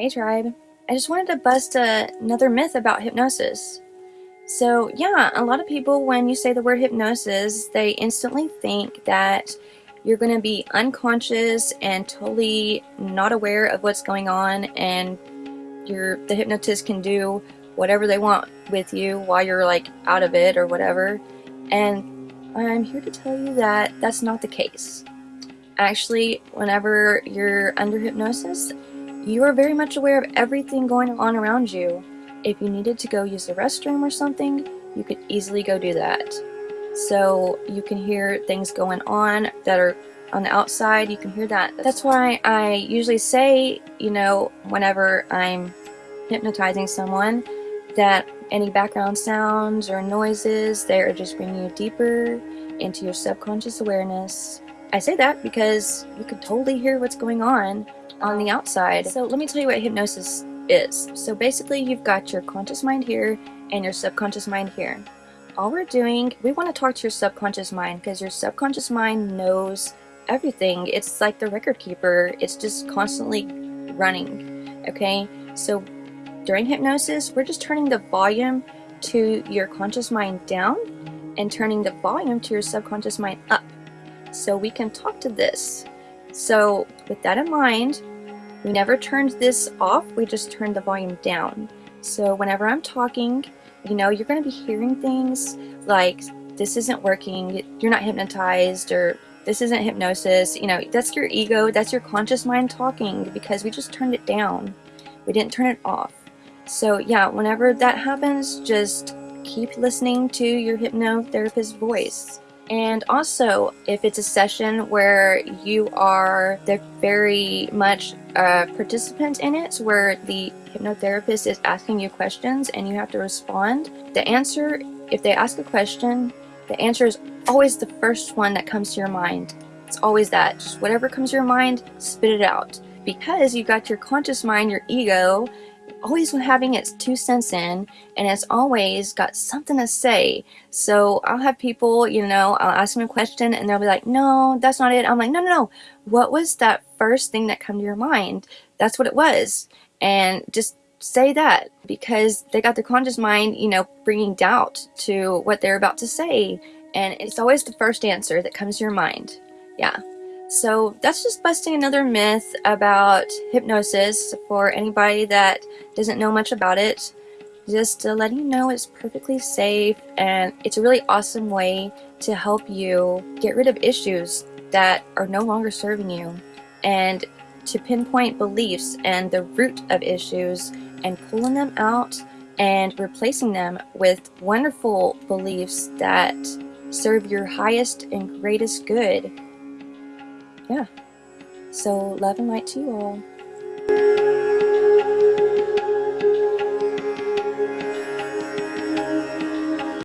Hey tribe. I just wanted to bust a, another myth about hypnosis. So yeah, a lot of people when you say the word hypnosis, they instantly think that you're going to be unconscious and totally not aware of what's going on and you're, the hypnotist can do whatever they want with you while you're like out of it or whatever. And I'm here to tell you that that's not the case. Actually, whenever you're under hypnosis, you are very much aware of everything going on around you. If you needed to go use the restroom or something, you could easily go do that. So you can hear things going on that are on the outside, you can hear that. That's why I usually say, you know, whenever I'm hypnotizing someone, that any background sounds or noises, they're just bringing you deeper into your subconscious awareness. I say that because you could totally hear what's going on on the outside. So let me tell you what hypnosis is. So basically you've got your conscious mind here and your subconscious mind here. All we're doing, we want to talk to your subconscious mind because your subconscious mind knows everything. It's like the record keeper. It's just constantly running. Okay, so during hypnosis, we're just turning the volume to your conscious mind down and turning the volume to your subconscious mind up. So we can talk to this. So with that in mind, we never turned this off, we just turned the volume down. So whenever I'm talking, you know, you're going to be hearing things like, this isn't working, you're not hypnotized, or this isn't hypnosis. You know, that's your ego, that's your conscious mind talking because we just turned it down. We didn't turn it off. So yeah, whenever that happens, just keep listening to your hypnotherapist's voice. And also, if it's a session where you are the very much a participant in it, where the hypnotherapist is asking you questions and you have to respond, the answer, if they ask a question, the answer is always the first one that comes to your mind. It's always that. Just whatever comes to your mind, spit it out. Because you've got your conscious mind, your ego, always having its two cents in and it's always got something to say. So I'll have people, you know, I'll ask them a question and they'll be like, no, that's not it. I'm like, no, no, no. What was that first thing that come to your mind? That's what it was. And just say that because they got their conscious mind, you know, bringing doubt to what they're about to say. And it's always the first answer that comes to your mind. Yeah. So that's just busting another myth about hypnosis for anybody that doesn't know much about it. Just to let you know it's perfectly safe and it's a really awesome way to help you get rid of issues that are no longer serving you and to pinpoint beliefs and the root of issues and pulling them out and replacing them with wonderful beliefs that serve your highest and greatest good yeah. So love and light to you all.